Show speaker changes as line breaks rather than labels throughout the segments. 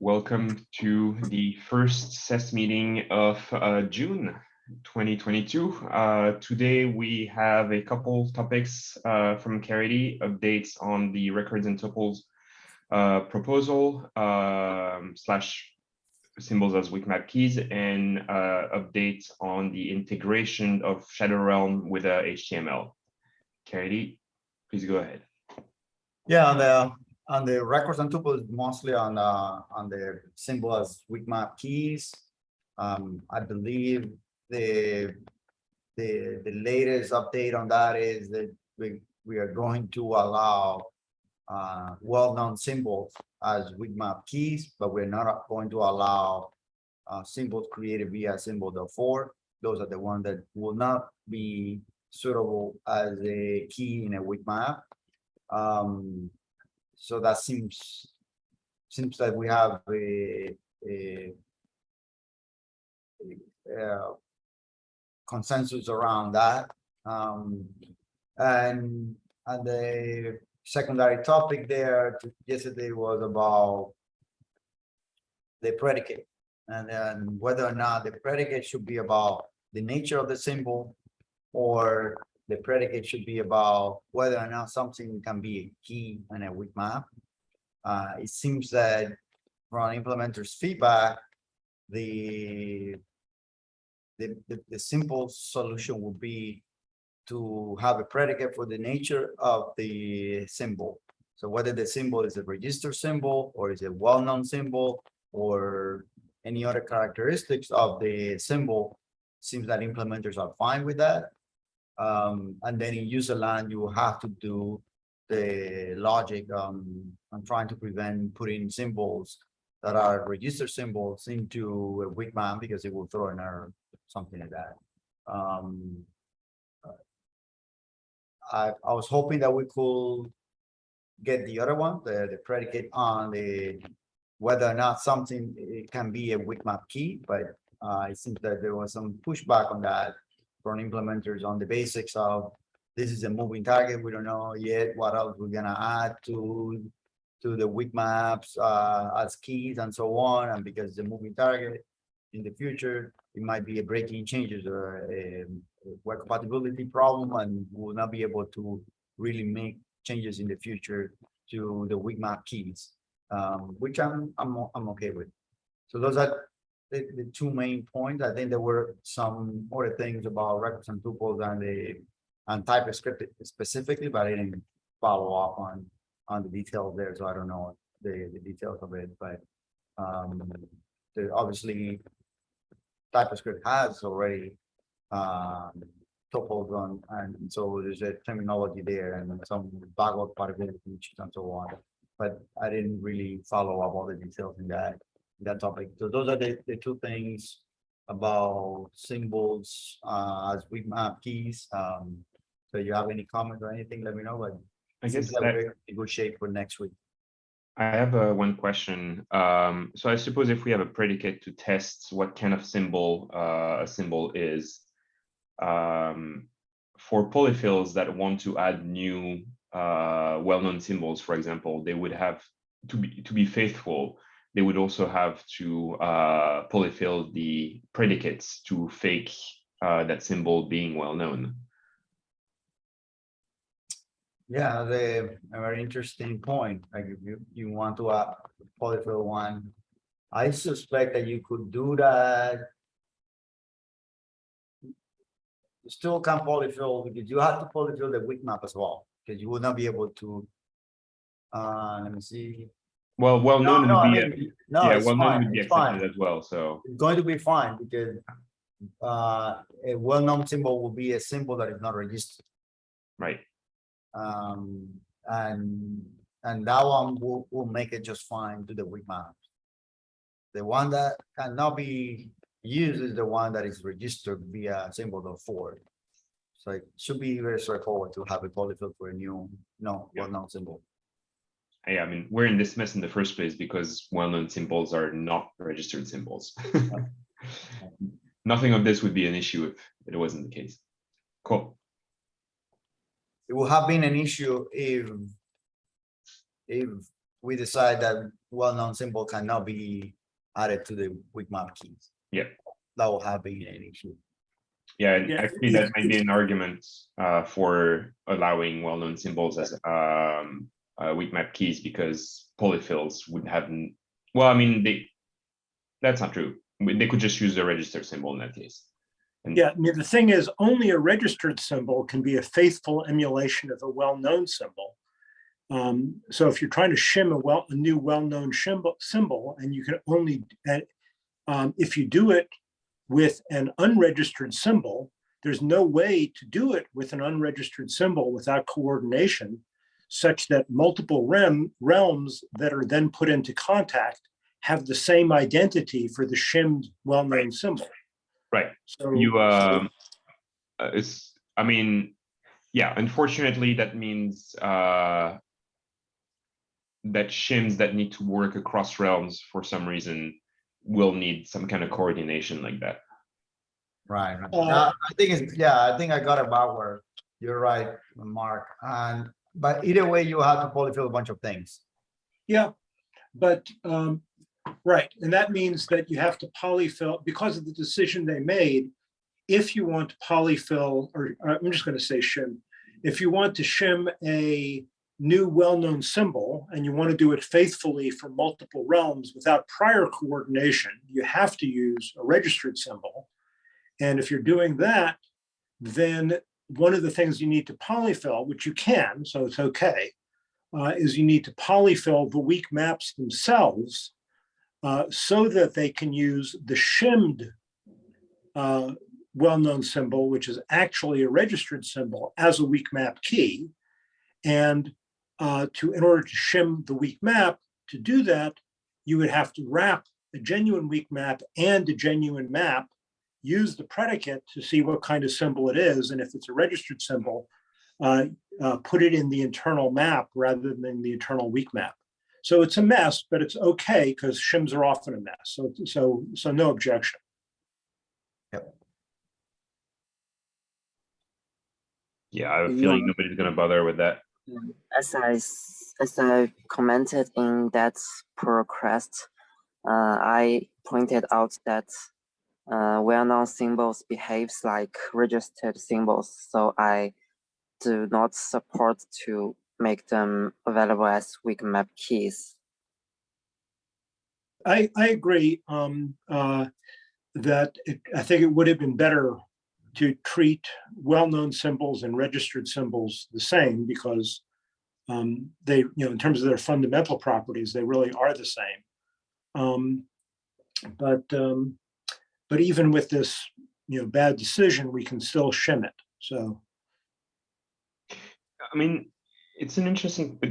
Welcome to the first SES meeting of uh, June 2022. Uh, today we have a couple topics uh, from Caridy, updates on the records and tuples uh, proposal um, slash symbols as weak map keys and uh, updates on the integration of Shadow Realm with uh, HTML. Caridy, please go ahead.
Yeah, the on the records and tuples, mostly on uh on the symbol as weak map keys. Um, I believe the the the latest update on that is that we we are going to allow uh well-known symbols as weak map keys, but we're not going to allow uh symbols created via symbol for. Those are the ones that will not be suitable as a key in a weak map. Um, so that seems seems that we have a, a, a, uh, consensus around that. Um, and and the secondary topic there yesterday was about the predicate and then whether or not the predicate should be about the nature of the symbol or the predicate should be about whether or not something can be a key in a weak map. Uh, it seems that from implementers feedback, the, the, the, the simple solution would be to have a predicate for the nature of the symbol. So whether the symbol is a register symbol or is a well-known symbol or any other characteristics of the symbol, seems that implementers are fine with that. Um, and then in user land, you have to do the logic um, trying to prevent putting symbols that are register symbols into a weak map because it will throw an error, something like that. Um, I, I was hoping that we could get the other one, the, the predicate on the whether or not something it can be a weak map key, but uh, it seems that there was some pushback on that from implementers on the basics of this is a moving target. We don't know yet what else we're gonna add to to the weak maps uh, as keys and so on. And because the moving target in the future, it might be a breaking changes or a, a compatibility problem, and we'll not be able to really make changes in the future to the weak map keys, um, which I'm I'm I'm okay with. So those are the, the two main points. I think there were some other things about records and tuples and the and TypeScript specifically, but I didn't follow up on on the details there, so I don't know the the details of it. But um, the, obviously, TypeScript has already um, tuples on, and so there's a terminology there and some backward compatibility and so on. But I didn't really follow up all the details in that that topic. So those are the, the two things about symbols uh, as we map keys. Um, so you have any comments or anything, let me know, but
I guess that-
we're in good shape for next week.
I have uh, one question. Um, so I suppose if we have a predicate to test what kind of symbol uh, a symbol is, um, for polyfills that want to add new uh, well-known symbols, for example, they would have to be to be faithful. They would also have to uh, polyfill the predicates to fake uh, that symbol being well-known.
Yeah, the a very interesting point. Like if you you want to uh polyfill one, I suspect that you could do that. You still can't polyfill because you have to polyfill the weak map as well, because you will not be able to. Uh, let me see.
Well, well-known
no, I
would be,
mean, no,
yeah,
it's
well-known
fine,
would be
it's fine.
accepted as well, so.
It's going to be fine because uh, a well-known symbol will be a symbol that is not registered.
Right,
Um, and, and that one will, will make it just fine to the weak map. The one that cannot be used is the one that is registered via symbol of four. So it should be very straightforward to have a polyfill for a new, no,
Yeah.
well-known symbol.
Yeah, I mean, we're in this mess in the first place because well-known symbols are not registered symbols. Nothing of this would be an issue if it wasn't the case. Cool.
It would have been an issue if if we decide that well-known symbol cannot be added to the weak map keys.
Yeah.
That will have been an issue.
Yeah, and
Yeah,
actually that might be an argument uh for allowing well-known symbols as um uh weak map keys because polyfills would have, well, I mean, they. That's not true. They could just use the registered symbol in that case.
Yeah, I mean, the thing is, only a registered symbol can be a faithful emulation of a well-known symbol. Um, so if you're trying to shim a well, a new well-known symbol, symbol, and you can only, and um, if you do it with an unregistered symbol, there's no way to do it with an unregistered symbol without coordination, such that multiple rem, realms that are then put into contact have the same identity for the shimmed well-known symbol.
Right.
So
You,
so-
um, uh, it's, I mean, yeah, unfortunately, that means, uh. That shims that need to work across realms for some reason will need some kind of coordination like that.
Right, right.
Uh,
Uh, I think it's, yeah, I think I got about where you're right, Mark, and, but either way, you have to polyfill a bunch of things.
Yeah, but, um, right, and that means that you have to polyfill, because of the decision they made, if you want to polyfill, or uh, I'm just gonna say shim, if you want to shim a new well-known symbol and you want to do it faithfully for multiple realms without prior coordination, you have to use a registered symbol. And if you're doing that, then one of the things you need to polyfill, which you can, so it's okay, uh, is you need to polyfill the weak maps themselves uh, so that they can use the shimmed uh, well-known symbol, which is actually a registered symbol as a weak map key. And uh, to, in order to shim the weak map, to do that, you would have to wrap a genuine weak map and a genuine map, use the predicate to see what kind of symbol it is, and if it's a registered symbol, uh, uh, put it in the internal map rather than the internal weak map. So it's a mess, but it's okay because shims are often a mess. So, so, so no objection.
Yeah, I have a feeling nobody's gonna bother with that.
as I s- as I commented in that pull request, uh, I pointed out that uh, well-known symbols behaves like registered symbols, so I do not support to make them available as weak map keys.
I, I agree um, uh, that it, I think it would have been better to treat well-known symbols and registered symbols the same because um, they, you know, in terms of their fundamental properties, they really are the same. Um, but um, but even with this, you know, bad decision, we can still shim it. So
I mean, it's an interesting. but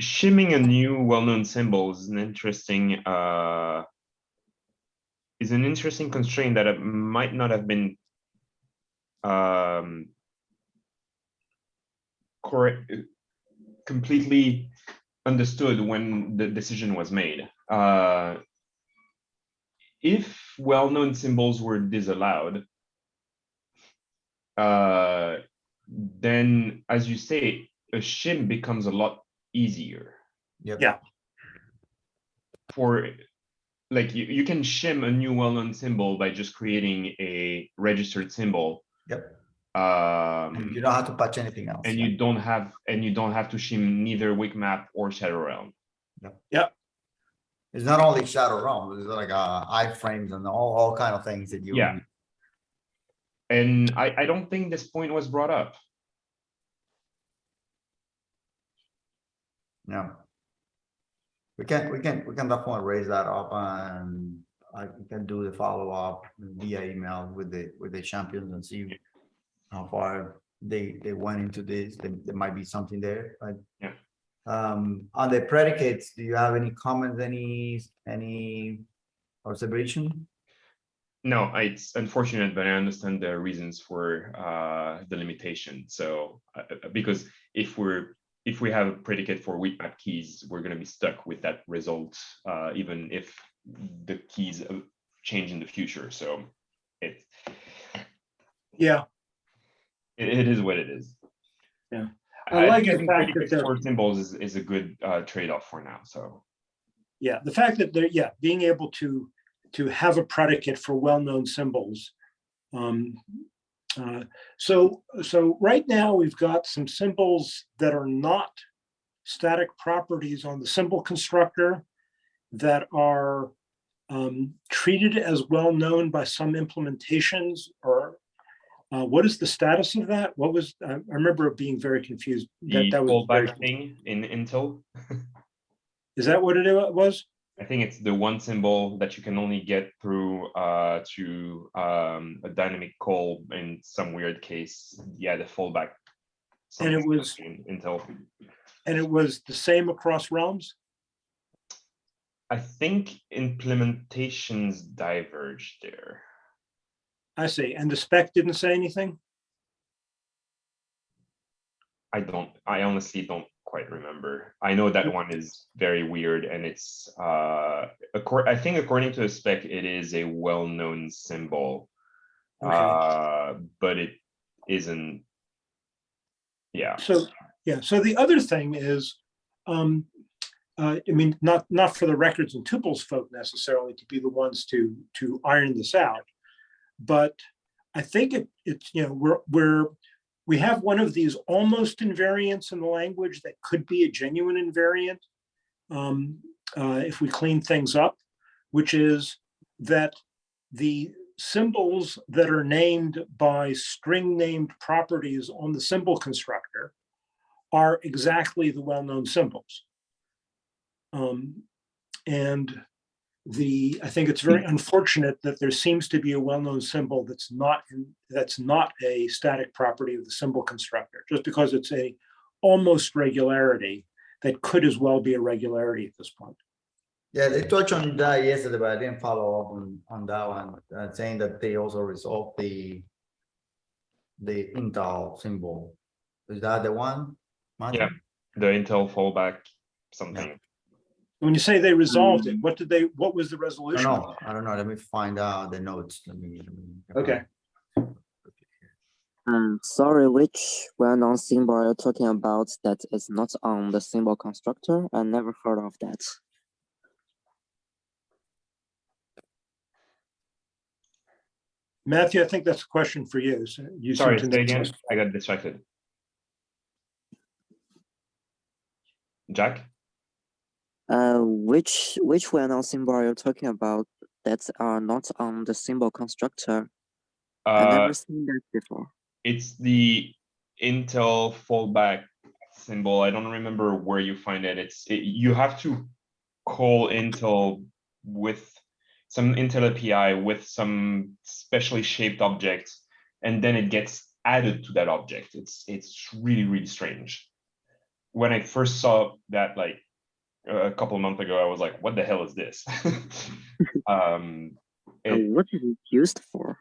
Shimming a new well-known symbol is an interesting, uh. Is an interesting constraint that might not have been. Um. Correct, completely understood when the decision was made. Uh. If well-known symbols were disallowed. Uh, then, as you say, a shim becomes a lot easier
Yep.
Yeah.
for, like, you, you can shim a new well-known symbol by just creating a registered symbol.
Yep.
Um,
And you don't have to patch anything else.
and you don't have, and you don't have to shim neither weak map or Shadow Realm.
It's not only shadow realm, it's like uh iframes and all, all kind of things that you.
Yeah. And I, I don't think this point was brought up.
Yeah. We can, we can, we can definitely raise that up and I can do the follow up via email with the, with the champions and see. How far they, they went into this, there, there might be something there, but.
Yeah.
Um, on the predicates, do you have any comments, any, any observation?
No, it's unfortunate, but I understand the reasons for uh the limitation. So uh, uh, because if we're, if we have a predicate for weak map keys, we're gonna be stuck with that result, uh even if the keys uh, change in the future. So it
yeah,
it it is what it is.
I like
think
the fact that they're-
for symbols is, is a good uh, trade-off for now, so.
Yeah, the fact that they're, yeah, being able to, to have a predicate for well-known symbols. Um, uh, So, so right now, we've got some symbols that are not static properties on the symbol constructor that are um, treated as well-known by some implementations or uh, what is the status of that? What was, I I remember it being very confused. That, that was, very-
thing in Intl,
is that what it was?
I think it's the one symbol that you can only get through uh, to um, a dynamic call in some weird case. Yeah, the fallback.
And it was-
in Intl.
And it was the same across realms?
I think implementations diverge there.
I see. And the spec didn't say anything?
I don't, I honestly don't quite remember. I know that one is very weird and it's, uh, I think according to the spec, it is a well-known symbol.
Okay.
Uh, but it isn't. Yeah,
So, yeah, so the other thing is, um, uh, I mean, not, not for the records and tuples folk necessarily to be the ones to, to iron this out. But I think it, it's, you know, we're, we're, we have one of these almost invariants in the language that could be a genuine invariant. Um, uh, if we clean things up, which is that the symbols that are named by string named properties on the symbol constructor are exactly the well-known symbols. Um, and the, I think it's very unfortunate that there seems to be a well-known symbol that's not, in that's not a static property of the symbol constructor, just because it's a almost regularity that could as well be a regularity at this point.
Yeah, they touched on that yesterday, but I didn't follow up on, on that one, uh, saying that they also resolved the the Intl symbol. Is that the one? Martin?
Yeah. the Intl fallback something.
When you say they resolved it, what did they, what was the
I don't
resolution?
know, I don't know, let me find out the notes, let me. let me-
Okay.
Um, sorry, which well-known symbol you're you talking about that is not on the symbol constructor? I never heard of that.
Matthew, I think that's a question for you. so you seem
Sorry,
to
say
know
again,
most-
I got distracted. Jack?
Uh, which which well-known symbol are you talking about that are not on the symbol constructor?
I've
never seen that before.
it's the Intl fallback symbol. I don't remember where you find it. It's, it- you have to call Intl with some Intl API with some specially shaped object, and then it gets added to that object. It's, it's really, really strange. When I first saw that like a couple of months ago, I was like, what the hell is this? Um,
Uh,
it-
what is it used for?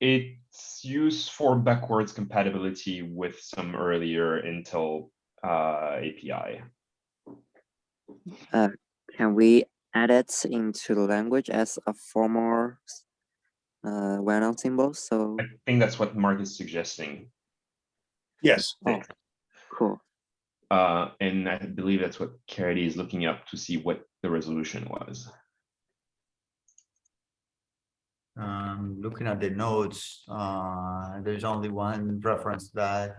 it's used for backwards compatibility with some earlier Intl uh, API.
Can we add it into the language as a formal uh, well-known symbol? So
I think that's what Mark is suggesting.
Yes,
Oh. cool.
Uh, and I believe that's what Caridy is looking up to see what the resolution was.
Um, looking at the notes, uh, there's only one reference that.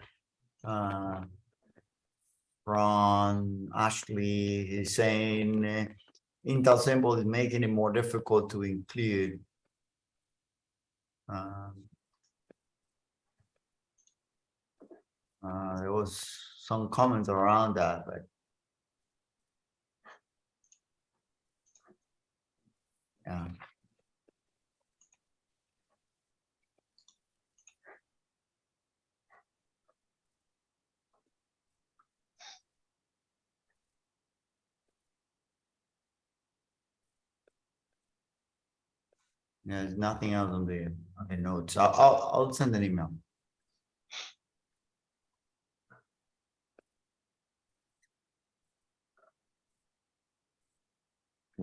Uh. Ashley is saying Intl symbol is making it more difficult to include. Um. Uh, there was some comments around that, but. Yeah. There's nothing else on the, on the notes. I'll, I'll, I'll send an email.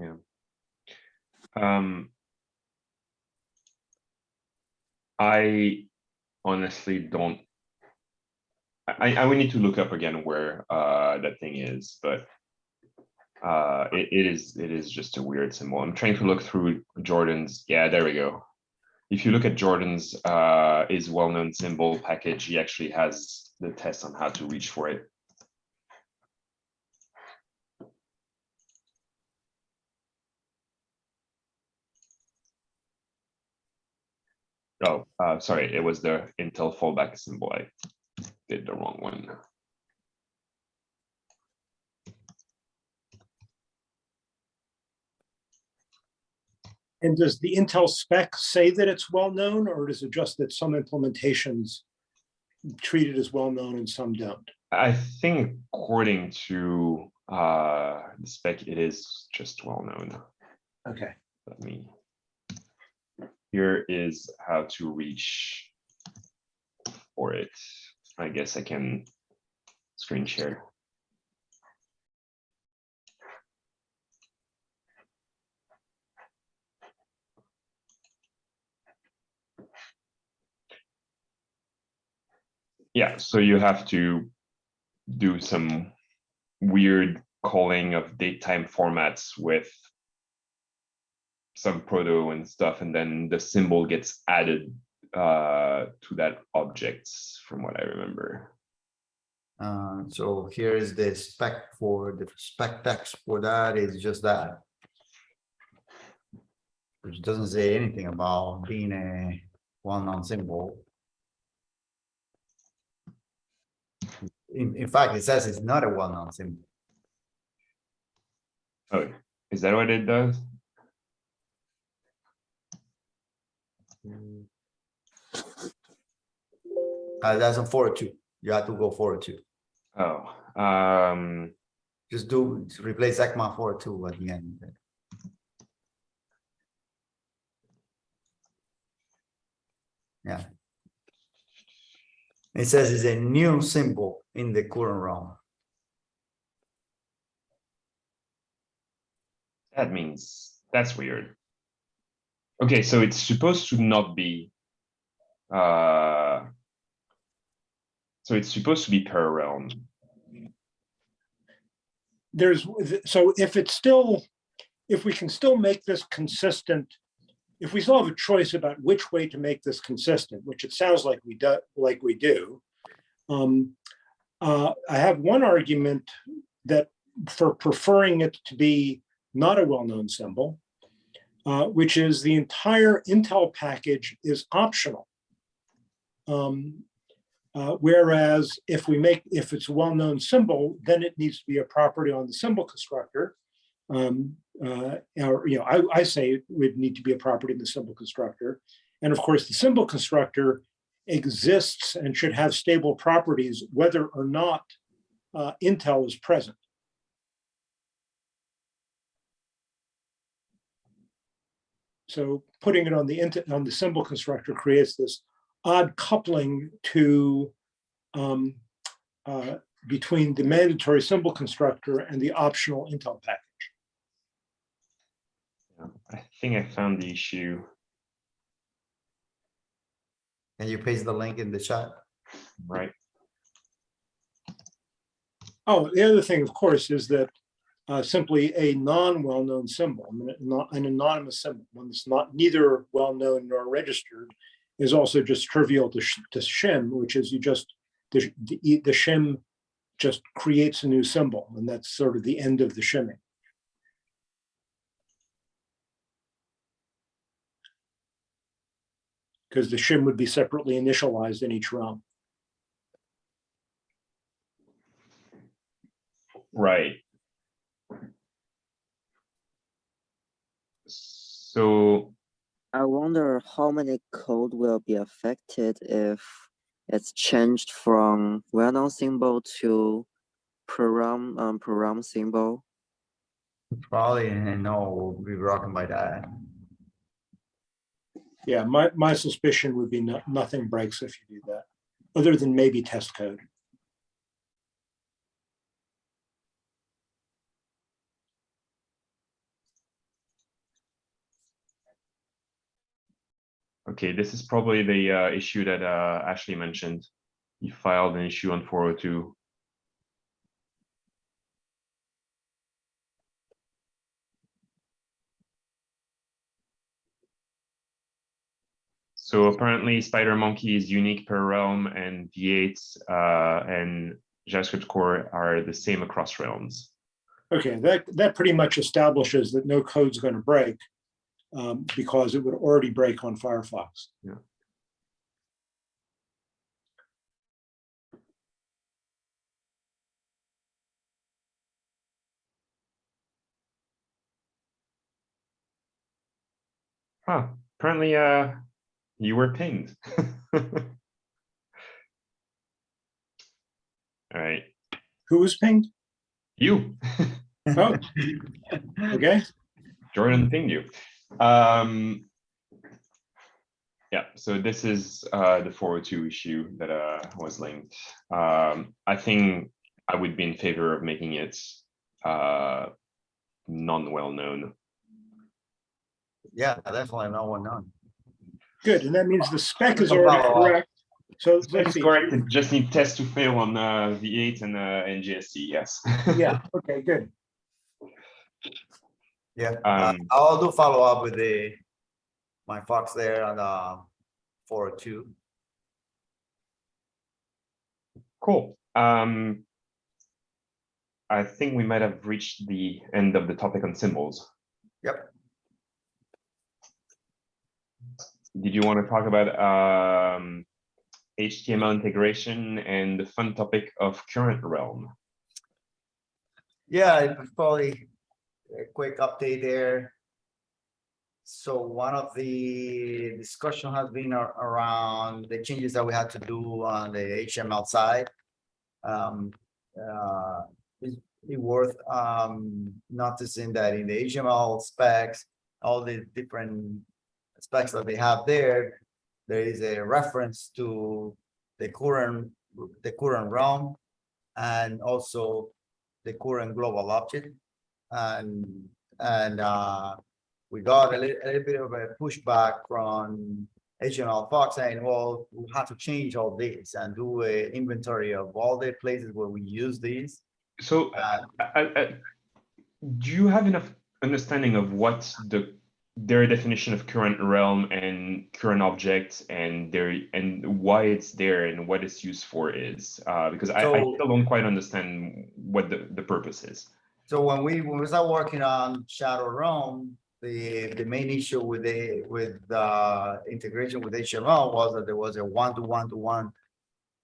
Yeah. Um. I honestly don't. I, I would need to look up again where uh that thing is, but uh it, it is it is just a weird symbol. I'm trying to look through Jordan's. Yeah, there we go. If you look at Jordan's uh is well-known symbol package, he actually has the test on how to reach for it. Oh, uh, sorry, it was the Intl fallback symbol. I did the wrong one.
And does the Intl spec say that it's well-known, or is it just that some implementations treat it as well-known and some don't?
I think according to uh the spec, it is just well known.
Okay,
Let me. Here is how to reach for it. I guess I can screen share. Yeah, so you have to do some weird calling of date time formats with some proto and stuff, and then the symbol gets added uh, to that objects from what I remember.
Uh, so here is the spec for the spec text for that is just that. Which doesn't say anything about being a well-known symbol. In, in fact, it says it's not a well-known symbol.
Oh, is that what it does?
Uh, that's a four or two. You have to go four or two.
Oh, um,
Just do, replace ECMA four or two at the end. Yeah. It says it's a new symbol in the current realm.
that means that's weird. Okay, so it's supposed to not be. Uh, so it's supposed to be realm.
there's, so if it's still, if we can still make this consistent, if we still have a choice about which way to make this consistent, which it sounds like we do, like we do. Um, uh, I have one argument that for preferring it to be not a well-known symbol, uh, which is the entire Intl package is optional. Um, uh, whereas if we make, if it's a well-known symbol, then it needs to be a property on the symbol constructor. Um, uh, or, you know, I, I say it would need to be a property in the symbol constructor. And of course, the symbol constructor exists and should have stable properties whether or not uh, Intl is present. So putting it on the on the symbol constructor creates this odd coupling to um, uh, between the mandatory symbol constructor and the optional Intl package.
I think I found the issue.
Can you paste the link in the chat?
Right,
Oh, the other thing, of course, is that uh, simply a non-well-known symbol, I mean, not an anonymous symbol, one that's not neither well-known nor registered, is also just trivial to, to shim, which is you just the, the the shim just creates a new symbol, and that's sort of the end of the shimming. Because the shim would be separately initialized in each realm.
right. So,
I wonder how many code will be affected if it's changed from well-known symbol to program um, program symbol.
Probably, no, we'll be rocking by that.
Yeah, my, my suspicion would be no, nothing breaks if you do that, other than maybe test code.
Okay, this is probably the uh, issue that uh, Ashley mentioned. he filed an issue on four oh two. So apparently Spider Monkey is unique per realm and V8 uh, and JavaScript core are the same across realms.
Okay, that, that pretty much establishes that no code's going to break um, because it would already break on Firefox.
Yeah. Huh, apparently, uh, you were pinged. All right,
Who was pinged?
you,
Oh, okay,
Jordan pinged you. Um, yeah, so this is uh, the 402 issue that uh, was linked. Um, I think I would be in favor of making it uh, non-well-known.
Yeah, definitely no one known.
good. And that means the spec is already correct. So
That
let's
is
see.
correct. It just need test to fail on uh, V8 and uh, and JSC. Yes.
Yeah, okay, good.
Yeah, uh,
Um,
I'll do follow up with the, my Fox there on, uh, four oh two.
Cool. Um, I think we might have reached the end of the topic on symbols.
Yep.
Did you want to talk about um, HTML integration and the fun topic of current realm?
Yeah, probably a quick update there. So one of the discussion has been around the changes that we had to do on the HTML side. Um, uh, it's it worth, um, noticing that in the HTML specs, all the different specs that they have there, there is a reference to the current, the current realm and also the current global object. And, and, uh, we got a little, a little bit of a pushback from HTML Fox saying, well, we have to change all this and do an inventory of all the places where we use these.
So
Uh,
I- I- do you have enough understanding of what the their definition of current realm and current object and their and why it's there and what it's used for is uh, because I, I still don't quite understand what the, the purpose is.
So when we, when we start working on Shadow Realm, the, the main issue with the, with the integration with HTML was that there was a one-to-one-to-one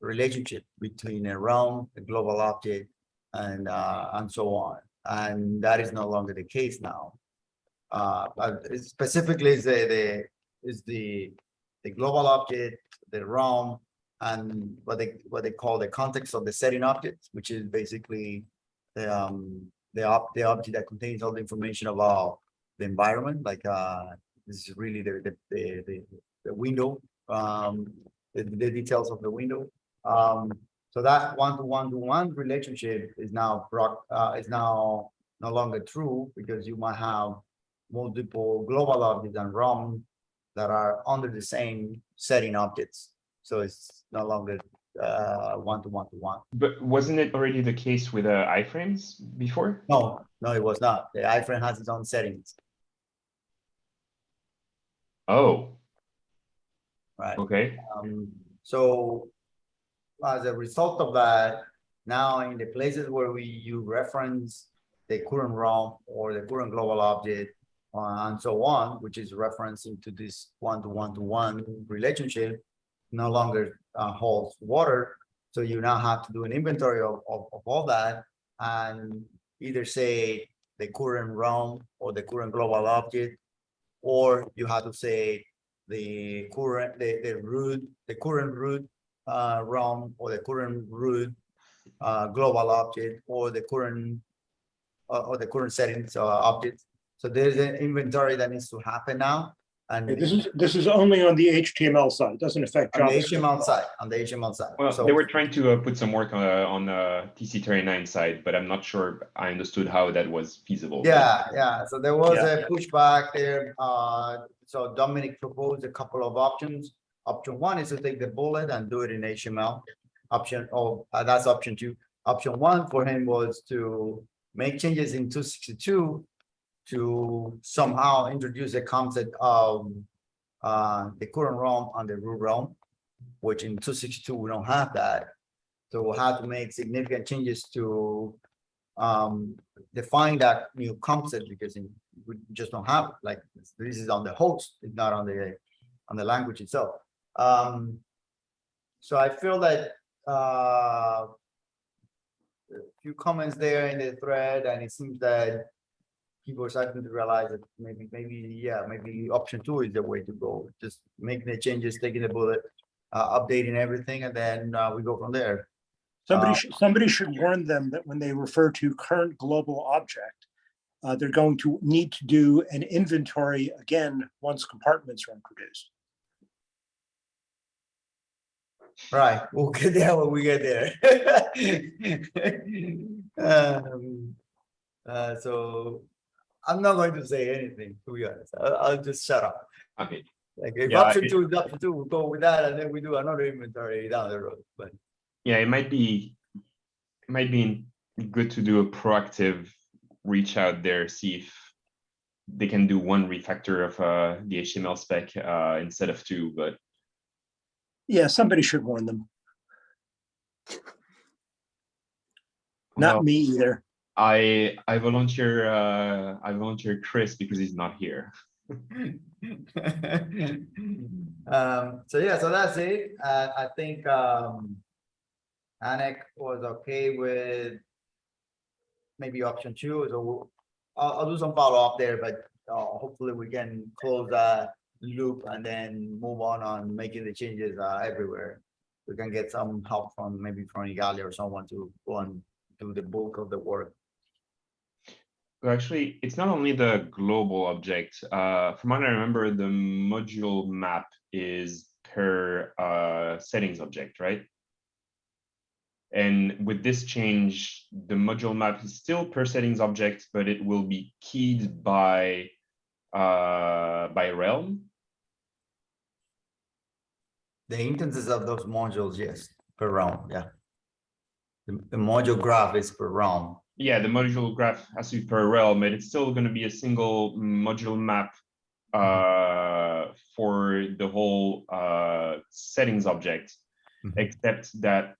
relationship between a realm, a global object, and, uh, and so on. And that is no longer the case now. Uh, specifically is the, the, is the, the global object, the realm, and what they, what they call the context of the setting object, which is basically the, um, the op, the object that contains all the information about the environment, like, uh, this is really the, the, the, the, the window, um, the, the details of the window. Um, so that one-to-one-to-one relationship is now, brought- uh, is now no longer true because you might have multiple global objects and realm that are under the same setting objects. So it's no longer, uh, one-to-one-to-one.
But wasn't it already the case with uh, iframes before?
No, no, it was not. The iframe has its own settings,
Oh,
right?
okay.
Um, so as a result of that, now in the places where we you reference the current realm or the current global object uh, and so on, which is referencing to this one-to-one-to-one relationship, no longer uh, holds water. So you now have to do an inventory of, of, of all that and either say the current realm or the current global object, or you have to say the current, the, the root, the current root uh, realm or the current root uh, global object or the current uh, or the current settings uh, object. So there's an inventory that needs to happen now. And
This is, this is only on the HTML side. It doesn't affect
on the HTML side, on the HTML side.
Well,
So
they were trying to uh, put some work on uh, on the TC39 side, but I'm not sure I understood how that was feasible.
Yeah, yeah, so there was a pushback there, uh, so Domenic proposed a couple of options. Option one is to take the bullet and do it in HTML. option, oh, uh, that's option two. Option one for him was to make changes in two sixty-two to somehow introduce a concept of uh, the current realm and the root realm, which in two sixty-two, we don't have that. So we'll have to make significant changes to um, define that new concept because in- we just don't have, it. like, this is on the host, it's not on the, on the language itself. Um, so I feel that, uh, a few comments there in the thread, and it seems that people are starting to realize that maybe, maybe, yeah, maybe option two is the way to go. Just making the changes, taking the bullet, uh, updating everything, and then, uh, we go from there.
Somebody
Uh,
should, somebody should warn them that when they refer to current global object, uh, they're going to need to do an inventory again, once compartments are introduced.
Right, we'll get there when we get there. Um, uh, so I'm not going to say anything, to be honest. I'll, I'll just shut up.
Okay,
Like if
Yeah, I-
option two is option two, we'll go with that and then we do another inventory down the road, but.
yeah, it might be, it might be good to do a proactive reach out there, see if they can do one refactor of uh, the HTML spec uh, instead of two, but
Yeah, somebody should warn them.
well,
Not me either.
I I volunteer uh, I volunteer Chris because he's not here.
Um, so yeah, so that's it. Uh, I think, um. Anik was okay with. Maybe option two, so we'll- I'll, I'll do some follow up there, but, uh, hopefully we can close that loop and then move on on making the changes, uh, everywhere. We can get some help from, maybe from Igalia or someone to go and do the bulk of the work.
Well, Actually, it's not only the global object. Uh, from what I remember, the module map is per uh, settings object, right? And with this change, the module map is still per settings object, but it will be keyed by uh, by realm.
The instances of those modules, yes, per realm, yeah. The, the module graph is per realm.
Yeah, the module graph has to be per realm, but it's still going to be a single module map uh, for the whole uh, settings object,
Mhm.
except that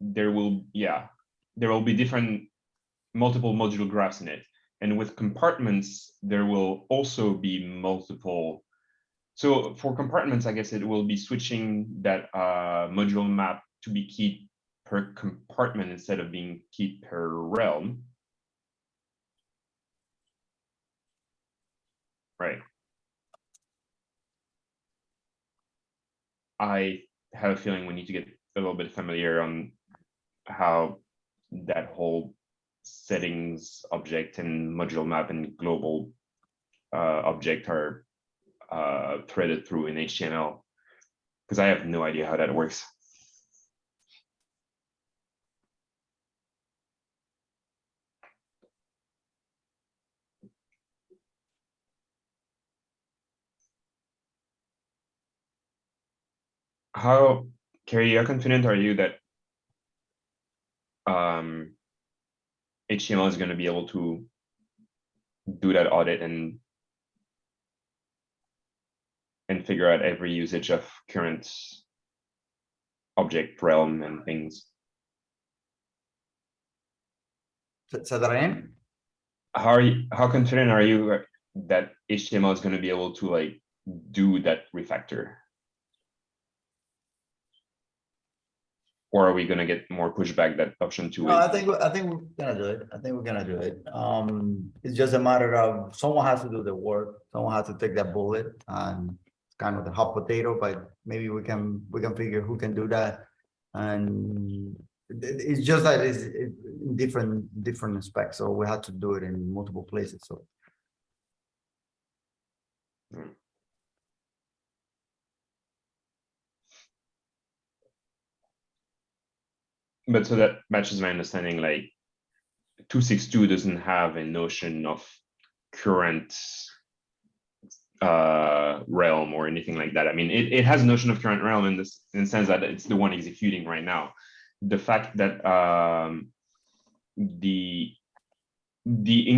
there will, yeah, there will be different multiple module graphs in it. And with compartments, there will also be multiple. So for compartments, I guess it will be switching that uh, module map to be keyed per compartment instead of being keyed per realm. Right. I have a feeling we need to get a little bit familiar on how that whole settings object and module map and global uh, object are uh, threaded through in HTML. Because I have no idea how that works. How, Carrie, how confident are you that um, HTML is going to be able to do that audit and and figure out every usage of current object realm and things.
Say that again?
How are you, how confident are you that HTML is going to be able to like do that refactor? Or are we going to get more pushback that option two?
No, I think, I think we're gonna do it. I think we're gonna do it. Um, it's just a matter of, someone has to do the work. Someone has to take that bullet and it's kind of the hot potato, but maybe we can, we can figure who can do that. And it's just that it's it- different, different specs, so we had to do it in multiple places, so.
But so that matches my understanding, like two six two doesn't have a notion of current uh, realm or anything like that. I mean, it, it has a notion of current realm in this in the sense that it's the one executing right now. The fact that um, the the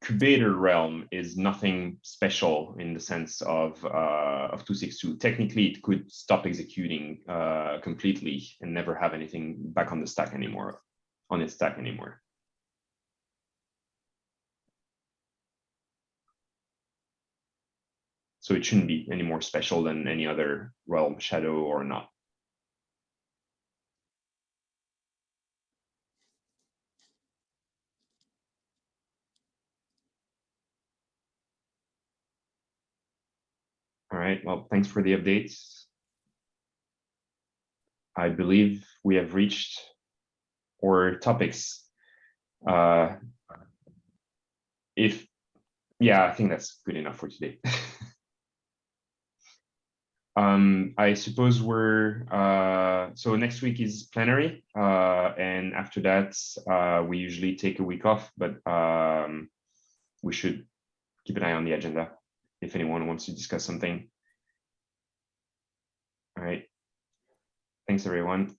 incubator realm is nothing special in the sense of uh, of 262. Technically, it could stop executing uh, completely and never have anything back on the stack anymore, on its stack anymore. So it shouldn't be any more special than any other realm, shadow or not. Well, thanks for the updates. I believe we have reached our topics. Uh, if, yeah, I think that's good enough for today. Um, I suppose we're, uh, so next week is plenary, uh, and after that, uh, we usually take a week off, but, um, we should keep an eye on the agenda if anyone wants to discuss something. All right. Thanks, everyone.